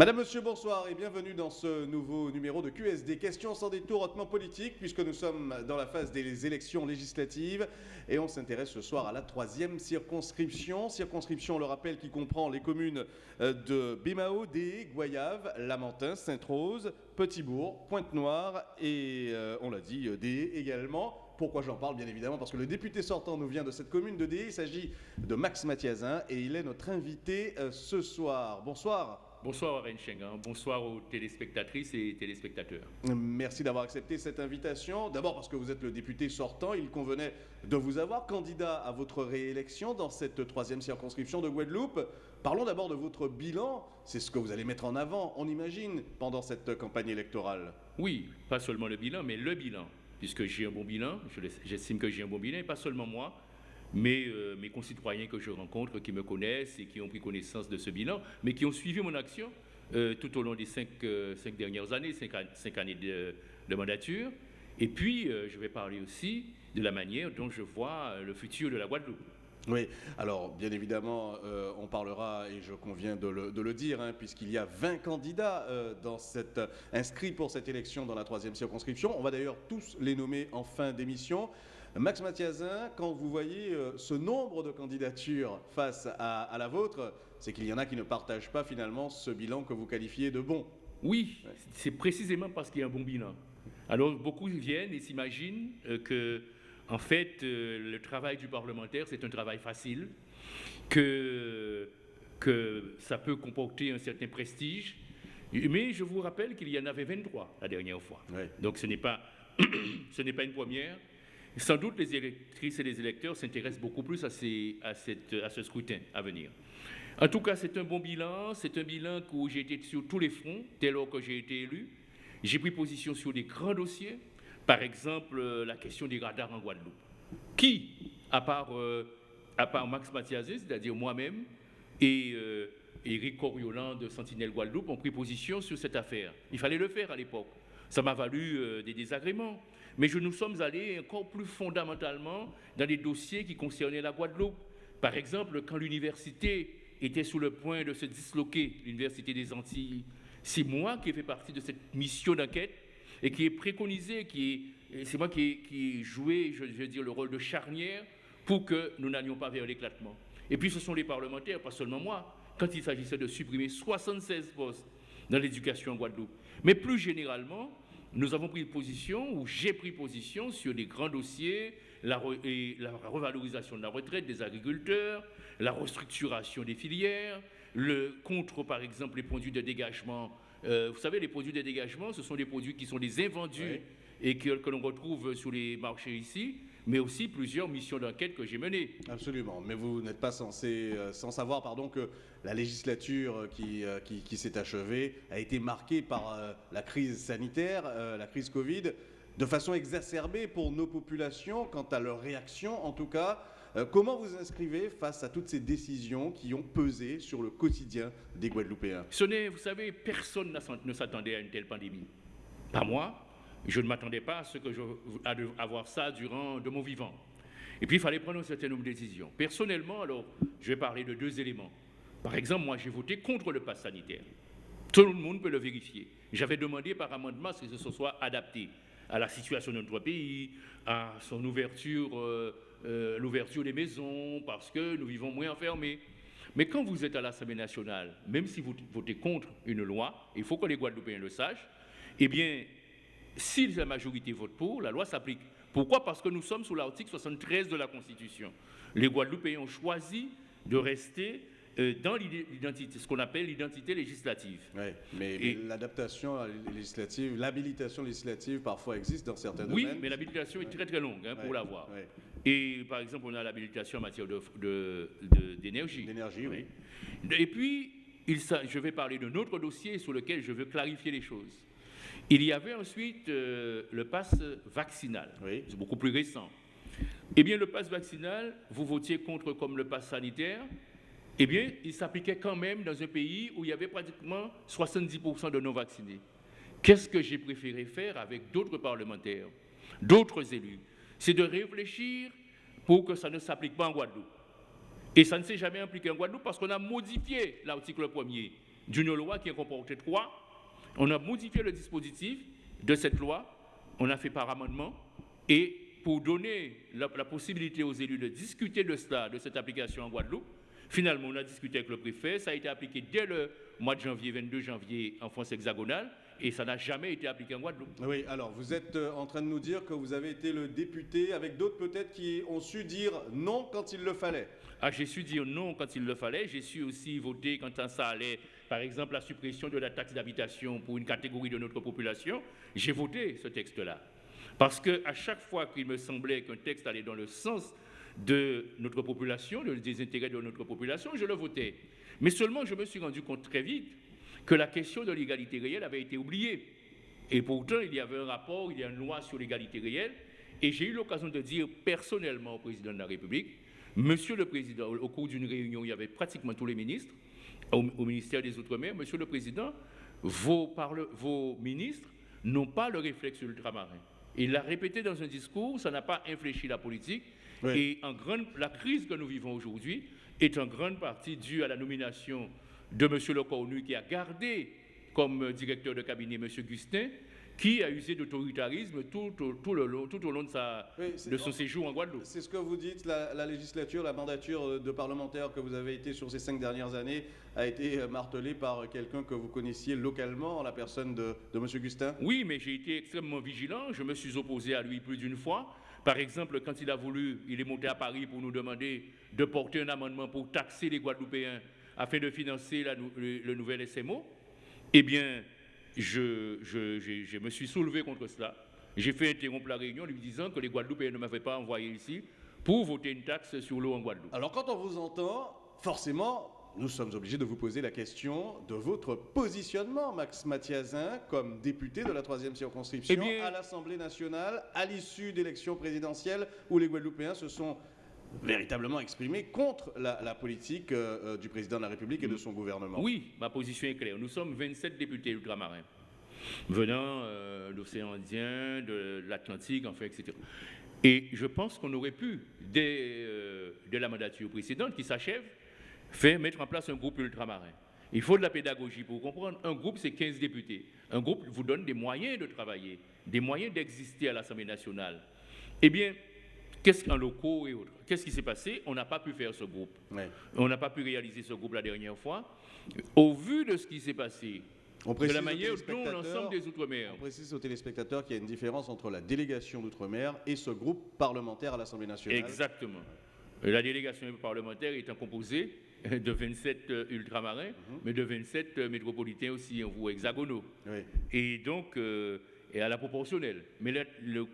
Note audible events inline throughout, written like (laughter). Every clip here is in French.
Madame, Monsieur, bonsoir et bienvenue dans ce nouveau numéro de QSD. Questions sans détour hautement politique, puisque nous sommes dans la phase des élections législatives et on s'intéresse ce soir à la troisième circonscription. Circonscription, on le rappelle, qui comprend les communes euh, de Bémao, Dé, Goyave, Lamentin, Sainte-Rose, Petit-Bourg, Pointe-Noire et, euh, on l'a dit, Dé également. Pourquoi j'en parle Bien évidemment parce que le député sortant nous vient de cette commune de Dé. Il s'agit de Max Mathiazin et il est notre invité euh, ce soir. Bonsoir. Bonsoir Warren Schengen, bonsoir aux téléspectatrices et téléspectateurs. Merci d'avoir accepté cette invitation. D'abord parce que vous êtes le député sortant, il convenait de vous avoir candidat à votre réélection dans cette troisième circonscription de Guadeloupe. Parlons d'abord de votre bilan, c'est ce que vous allez mettre en avant, on imagine, pendant cette campagne électorale. Oui, pas seulement le bilan, mais le bilan, puisque j'ai un bon bilan, j'estime que j'ai un bon bilan, et pas seulement moi, mais euh, mes concitoyens que je rencontre, qui me connaissent et qui ont pris connaissance de ce bilan, mais qui ont suivi mon action euh, tout au long des cinq, euh, dernières années, cinq, années de, mandature. Et puis, je vais parler aussi de la manière dont je vois le futur de la Guadeloupe. Oui, alors bien évidemment, on parlera, et je conviens de le, dire, hein, puisqu'il y a 20 candidats inscrits pour cette élection dans la troisième circonscription. On va d'ailleurs tous les nommer en fin d'émission. Max Mathiazin, quand vous voyez euh, ce nombre de candidatures face à, la vôtre, c'est qu'il y en a qui ne partagent pas finalement ce bilan que vous qualifiez de bon. Oui, c'est précisément parce qu'il y a un bon bilan. Alors beaucoup viennent et s'imaginent euh, que, en fait, euh, le travail du parlementaire, c'est un travail facile, que, que ça peut comporter un certain prestige. Mais je vous rappelle qu'il y en avait 23 la dernière fois. Donc ce n'est pas, (coughs) ce n'est pas une première. Sans doute, les électrices et les électeurs s'intéressent beaucoup plus à, ce scrutin à venir. En tout cas, c'est un bon bilan. C'est un bilan où j'ai été sur tous les fronts dès lors que j'ai été élu. J'ai pris position sur des grands dossiers. Par exemple, euh, la question des radars en Guadeloupe. Qui, à part, euh, Max Mathiazé, c'est-à-dire moi-même, et euh, Éric Coriolan de Sentinelle Guadeloupe, ont pris position sur cette affaire? Il fallait le faire à l'époque. Ça m'a valu des désagréments. Mais je nous sommes allés encore plus fondamentalement dans des dossiers qui concernaient la Guadeloupe. Par exemple, quand l'université était sur le point de se disloquer, l'Université des Antilles, c'est moi qui ai fait partie de cette mission d'enquête et qui est préconisé, c'est moi qui ai, joué, je veux dire, le rôle de charnière pour que nous n'allions pas vers l'éclatement. Et puis ce sont les parlementaires, pas seulement moi, quand il s'agissait de supprimer 76 postes dans l'éducation en Guadeloupe. Mais plus généralement, nous avons pris position, ou j'ai pris position sur des grands dossiers, la, et la revalorisation de la retraite des agriculteurs, la restructuration des filières, le contre, par exemple, les produits de dégagement. Euh, vous savez, les produits de dégagement, ce sont des produits qui sont des invendus et que, que l'on retrouve sur les marchés ici mais aussi plusieurs missions d'enquête que j'ai menées. Absolument, mais vous n'êtes pas censé, euh, sans savoir pardon, que la législature qui, euh, qui, s'est achevée a été marquée par euh, la crise sanitaire, la crise Covid, de façon exacerbée pour nos populations, quant à leur réaction en tout cas. comment vous inscrivez face à toutes ces décisions qui ont pesé sur le quotidien des Guadeloupéens? Ce n'est, vous savez, personne ne s'attendait à une telle pandémie. Pas moi, je ne m'attendais pas à, ce avoir ça durant de mon vivant. Et puis, il fallait prendre un certain nombre de décisions. Personnellement, alors, je vais parler de deux éléments. Par exemple, moi, j'ai voté contre le pass sanitaire. Tout le monde peut le vérifier. J'avais demandé par amendement que ce soit adapté à la situation de notre pays, à son ouverture, euh, euh, l'ouverture des maisons, parce que nous vivons moins enfermés. Mais quand vous êtes à l'Assemblée nationale, même si vous votez contre une loi, il faut que les Guadeloupéens le sachent, eh bien, si la majorité vote pour, la loi s'applique. Pourquoi? Parce que nous sommes sous l'article 73 de la Constitution. Les Guadeloupéens ont choisi de rester euh, dans l'identité, ce qu'on appelle l'identité législative. Oui, mais l'adaptation législative, l'habilitation législative parfois existe dans certains domaines. Oui, mais l'habilitation est très très longue hein, pour l'avoir. Et par exemple, on a l'habilitation en matière d'énergie. De, D'énergie, oui. Et puis, il, je vais parler d'un autre dossier sur lequel je veux clarifier les choses. Il y avait ensuite euh, le pass vaccinal. C'est beaucoup plus récent. Eh bien, le pass vaccinal, vous votiez contre comme le pass sanitaire. Eh bien, il s'appliquait quand même dans un pays où il y avait pratiquement 70% de non-vaccinés. Qu'est-ce que j'ai préféré faire avec d'autres parlementaires, d'autres élus? C'est de réfléchir pour que ça ne s'applique pas en Guadeloupe. Et ça ne s'est jamais appliqué en Guadeloupe parce qu'on a modifié l'article 1er d'une loi qui en comportait trois. On a modifié le dispositif de cette loi, on a fait par amendement, et pour donner la, possibilité aux élus de discuter de cela, de cette application en Guadeloupe, finalement, on a discuté avec le préfet, ça a été appliqué dès le mois de janvier, 22 janvier, en France hexagonale, et ça n'a jamais été appliqué en Guadeloupe. Oui, alors vous êtes euh, en train de nous dire que vous avez été le député, avec d'autres peut-être qui ont su dire non quand il le fallait. Ah, j'ai su dire non quand il le fallait, j'ai su aussi voter quand ça allait, par exemple, la suppression de la taxe d'habitation pour une catégorie de notre population. J'ai voté ce texte-là. Parce qu'à chaque fois qu'il me semblait qu'un texte allait dans le sens de notre population, des intérêts de notre population, je le votais. Mais seulement, je me suis rendu compte très vite que la question de l'égalité réelle avait été oubliée. Et pourtant, il y avait un rapport, il y a une loi sur l'égalité réelle. Et j'ai eu l'occasion de dire personnellement au président de la République, Monsieur le Président, au cours d'une réunion, il y avait pratiquement tous les ministres au, ministère des Outre-mer, Monsieur le Président, vos, vos ministres n'ont pas le réflexe ultramarin. Il l'a répété dans un discours, ça n'a pas infléchi la politique. Et en grande, la crise que nous vivons aujourd'hui est en grande partie due à la nomination de M. Lecornu qui a gardé comme directeur de cabinet M. Gustin, qui a usé d'autoritarisme tout, tout, le tout au long de, sa, de son séjour en Guadeloupe. C'est ce que vous dites, la, législature, la mandature de parlementaire que vous avez été sur ces cinq dernières années a été martelée par quelqu'un que vous connaissiez localement, la personne de, de M. Gustin? Oui, mais j'ai été extrêmement vigilant, je me suis opposé à lui plus d'une fois. Par exemple, quand il a voulu, il est monté à Paris pour nous demander de porter un amendement pour taxer les Guadeloupéens afin de financer le, nouvel SMO, eh bien, je, je, me suis soulevé contre cela. J'ai fait interrompre la réunion en lui disant que les Guadeloupéens ne m'avaient pas envoyé ici pour voter une taxe sur l'eau en Guadeloupe. Alors quand on vous entend, forcément, nous sommes obligés de vous poser la question de votre positionnement, Max Mathiazin, comme député de la troisième circonscription eh à l'Assemblée nationale, à l'issue d'élections présidentielles où les Guadeloupéens se sont véritablement exprimé contre la, politique euh, euh, du président de la République et de son gouvernement. Oui, ma position est claire. Nous sommes 27 députés ultramarins, venant euh, de l'océan Indien, de l'Atlantique, enfin, etc. Et je pense qu'on aurait pu, dès, la mandature précédente qui s'achève, faire mettre en place un groupe ultramarin. Il faut de la pédagogie pour comprendre. Un groupe, c'est 15 députés. Un groupe vous donne des moyens de travailler, des moyens d'exister à l'Assemblée nationale. Eh bien, Qu'est-ce qu'en locaux et autres? Qu'est-ce qui s'est passé? On n'a pas pu faire ce groupe. On n'a pas pu réaliser ce groupe la dernière fois. Au vu de ce qui s'est passé, de la manière dont l'ensemble des Outre-mer. On précise aux téléspectateurs qu'il y a une différence entre la délégation d'Outre-mer et ce groupe parlementaire à l'Assemblée nationale. Exactement. La délégation parlementaire étant composée de 27 euh, ultramarins, mhm. mais de 27 euh, métropolitains aussi, ou hexagonaux. Et donc, euh, et à la proportionnelle. Mais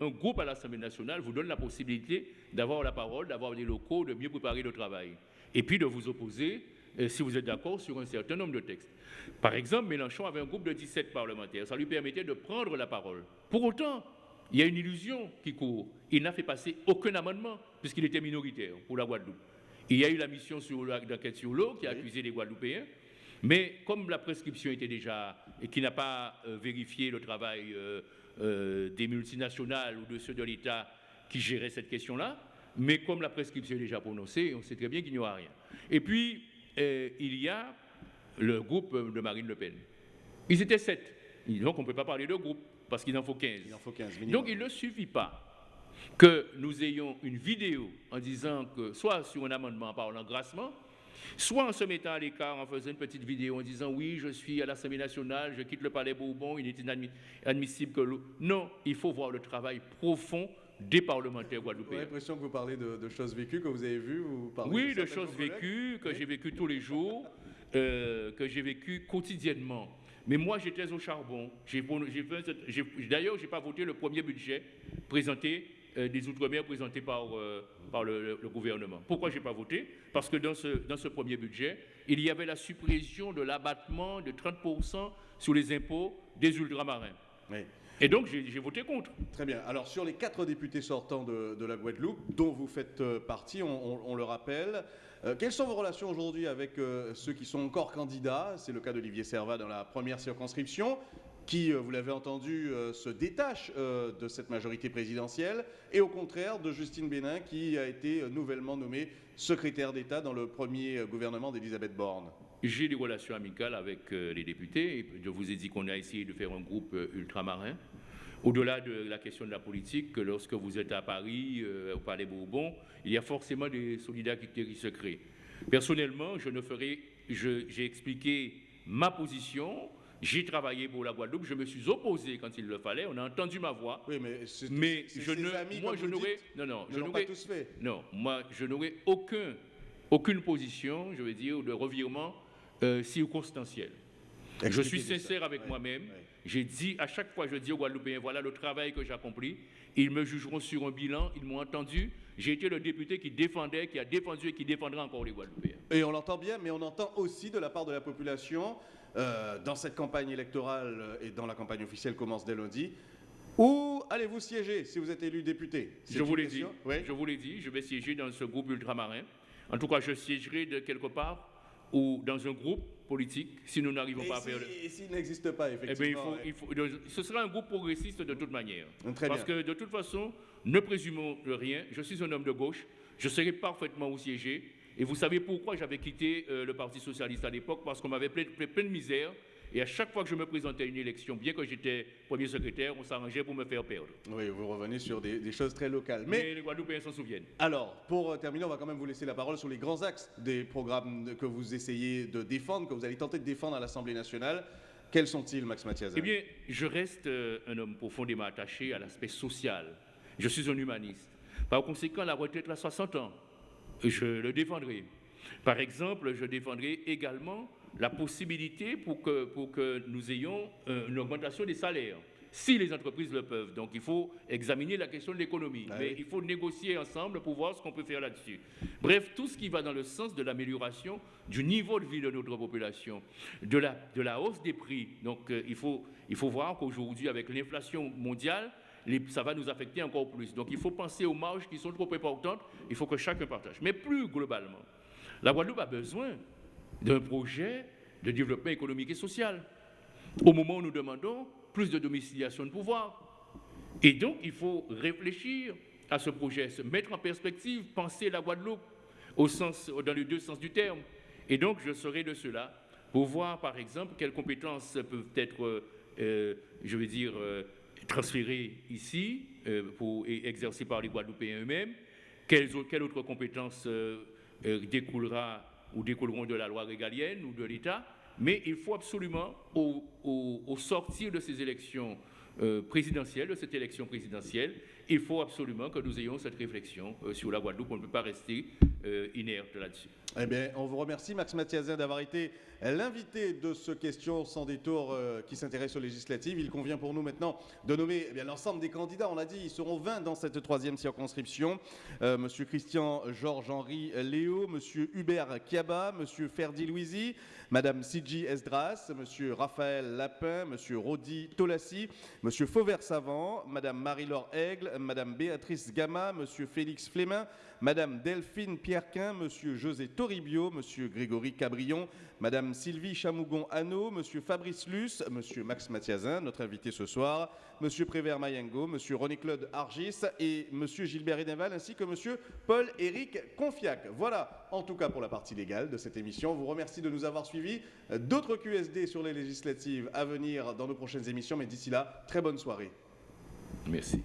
un groupe à l'Assemblée nationale vous donne la possibilité d'avoir la parole, d'avoir des locaux, de mieux préparer le travail. Et puis de vous opposer, euh, si vous êtes d'accord, sur un certain nombre de textes. Par exemple, Mélenchon avait un groupe de 17 parlementaires. Ça lui permettait de prendre la parole. Pour autant, il y a une illusion qui court. Il n'a fait passer aucun amendement, puisqu'il était minoritaire pour la Guadeloupe. Il y a eu la mission d'enquête sur l'eau qui a accusé les Guadeloupéens. Mais comme la prescription était déjà, et qui n'a pas euh, vérifié le travail euh, euh, des multinationales ou de ceux de l'État qui géraient cette question-là, mais comme la prescription est déjà prononcée, on sait très bien qu'il n'y aura rien. Et puis, il y a le groupe de Marine Le Pen. Ils étaient sept. Donc, on ne peut pas parler de groupe, parce qu'il en faut 15. Il en faut 15 Donc, il ne suffit pas que nous ayons une vidéo en disant que, soit sur un amendement en parlant grassement, Soit en se mettant à l'écart, en faisant une petite vidéo en disant oui, je suis à l'Assemblée nationale, je quitte le palais Bourbon, il est inadmissible que l'eau. Non, il faut voir le travail profond des parlementaires guadeloupéens. J'ai l'impression que vous parlez de, choses vécues que vous avez vues. Vous oui, de, choses vécues que j'ai vécues tous les jours, euh, que j'ai vécues quotidiennement. Mais moi, j'étais au charbon. D'ailleurs, je n'ai pas voté le premier budget présenté euh, des Outre-mer présenté par, euh, par le, gouvernement. Pourquoi je n'ai pas voté? Parce que dans ce, dans ce premier budget, il y avait la suppression de l'abattement de 30% sur les impôts des ultramarins. Et donc, j'ai voté contre. Très bien. Alors, sur les quatre députés sortants de, de la Guadeloupe, dont vous faites euh, partie, on, le rappelle, quelles sont vos relations aujourd'hui avec ceux qui sont encore candidats? C'est le cas d'Olivier Servat dans la première circonscription qui, euh, vous l'avez entendu, euh, se détache euh, de cette majorité présidentielle, et au contraire de Justine Bénin, qui a été nouvellement nommée secrétaire d'État dans le premier gouvernement d'Elisabeth Borne. j'ai des relations amicales avec les députés. Je vous ai dit qu'on a essayé de faire un groupe ultramarin. Au-delà de la question de la politique, lorsque vous êtes à Paris, au Palais Bourbon, il y a forcément des solidarités qui se créent. Personnellement, je ne ferai, j'ai expliqué ma position. J'ai travaillé pour la Guadeloupe, je me suis opposé quand il le fallait, on a entendu ma voix. Oui, mais, mais je ne, moi je n'aurais, non, non, je n'aurais, non, moi je n'aurais aucun, aucune position, je veux dire, de revirement euh, circonstanciel. je suis sincère avec moi-même. J'ai dit à chaque fois, je dis aux Guadeloupéens, voilà le travail que j'ai accompli. Ils me jugeront sur un bilan, ils m'ont entendu. J'ai été le député qui défendait, qui a défendu et qui défendra encore les Guadeloupéens. Et on l'entend bien, mais on entend aussi de la part de la population, euh, dans cette campagne électorale euh, et dans la campagne officielle commence dès lundi, où allez-vous siéger si vous êtes élu député? Je vous l'ai dit. Je vous l'ai dit. Je vais siéger dans ce groupe ultramarin. En tout cas, je siégerai de quelque part ou dans un groupe politique si nous n'arrivons pas à faire. Et s'il n'existe pas, effectivement. Eh bien, il faut, ce sera un groupe progressiste de toute manière. Parce que de toute façon, ne présumons rien. Je suis un homme de gauche. Je serai parfaitement au siéger. Et vous savez pourquoi j'avais quitté euh, le Parti socialiste à l'époque? Parce qu'on m'avait plein, plein, de misère. Et à chaque fois que je me présentais à une élection, bien que j'étais premier secrétaire, on s'arrangeait pour me faire perdre. Oui, vous revenez sur des, choses très locales. Mais, les Guadeloupéens s'en souviennent. Alors, pour euh, terminer, on va quand même vous laisser la parole sur les grands axes des programmes que vous essayez de défendre, que vous allez tenter de défendre à l'Assemblée nationale. Quels sont-ils, Max Mathias? Eh bien, je reste euh, un homme profondément attaché à l'aspect social. Je suis un humaniste. Par conséquent, la retraite à 60 ans, je le défendrai. Par exemple, je défendrai également la possibilité pour que, pour que nous ayons euh, une augmentation des salaires, si les entreprises le peuvent. Donc il faut examiner la question de l'économie, ah mais il faut négocier ensemble pour voir ce qu'on peut faire là-dessus. Bref, tout ce qui va dans le sens de l'amélioration du niveau de vie de notre population, de la, de la hausse des prix. Donc euh, il, faut, il faut voir qu'aujourd'hui, avec l'inflation mondiale, ça va nous affecter encore plus. Donc il faut penser aux marges qui sont trop importantes, il faut que chacun partage. Mais plus globalement, la Guadeloupe a besoin d'un projet de développement économique et social. Au moment où nous demandons plus de domiciliation de pouvoir. Et donc, il faut réfléchir à ce projet, se mettre en perspective, penser la Guadeloupe dans les deux sens du terme. Et donc, je serai de cela pour voir, par exemple, quelles compétences peuvent être, euh, je veux dire, euh, transférées ici euh, et exercées par les Guadeloupéens eux-mêmes, quelles, autres compétences découlera ou découleront de la loi régalienne ou de l'État, mais il faut absolument, au, sortir de ces élections euh, présidentielles, de cette élection présidentielle, il faut absolument que nous ayons cette réflexion euh, sur la Guadeloupe. On ne peut pas rester euh, inerte là-dessus. Eh bien, on vous remercie, Max Mathiazin, d'avoir été l'invité de ce question sans détour euh, qui s'intéresse aux législatives. Il convient pour nous maintenant de nommer eh l'ensemble des candidats. On a dit ils seront 20 dans cette troisième circonscription. Monsieur Christian Georges-Henri Léo, Monsieur Hubert Kiaba, Monsieur Ferdi Louisi, Madame Sidji Esdras, Monsieur Raphaël Lapin, Monsieur Rodi Tolassi, Monsieur Fauvert-Savant, Madame Marie-Laure Aigle, Madame Béatrice Gama, Monsieur Félix Flémin, Madame Delphine Pierquin, Monsieur José Toribio, Monsieur Grégory Cabrion, Madame Sylvie Chamougon-Anneau, Monsieur Fabrice Luce, Monsieur Max Mathiazin, notre invité ce soir, Monsieur Prévert Mayengo, Monsieur René-Claude Argis et Monsieur Gilbert Edenval, ainsi que Monsieur Paul-Éric Confiac. Voilà, en tout cas pour la partie légale de cette émission. On vous remercie de nous avoir suivis. D'autres QSD sur les législatives à venir dans nos prochaines émissions, mais d'ici là, très bonne soirée. Merci.